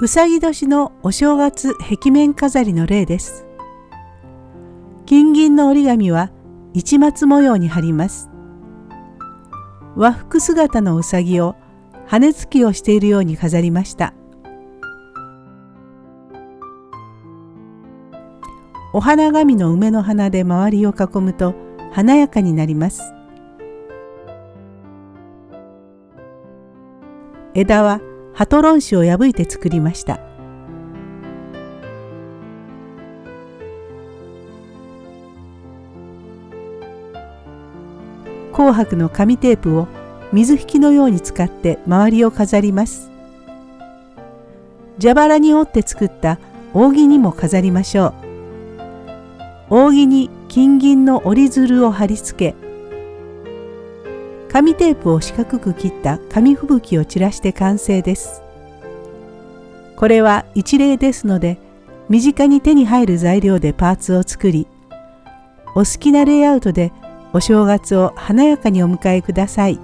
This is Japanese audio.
うさぎ年のお正月壁面飾りの例です。金銀の折り紙は市松模様に貼ります。和服姿のうさぎを羽つきをしているように飾りました。お花紙の梅の花で周りを囲むと華やかになります。枝はハトロン紙を破いて作りました。紅白の紙テープを水引きのように使って周りを飾ります。蛇腹に折って作った扇にも飾りましょう。扇に金銀の折り鶴を貼り付け紙テープを四角く切った紙吹雪を散らして完成です。これは一例ですので身近に手に入る材料でパーツを作りお好きなレイアウトでお正月を華やかにお迎えください。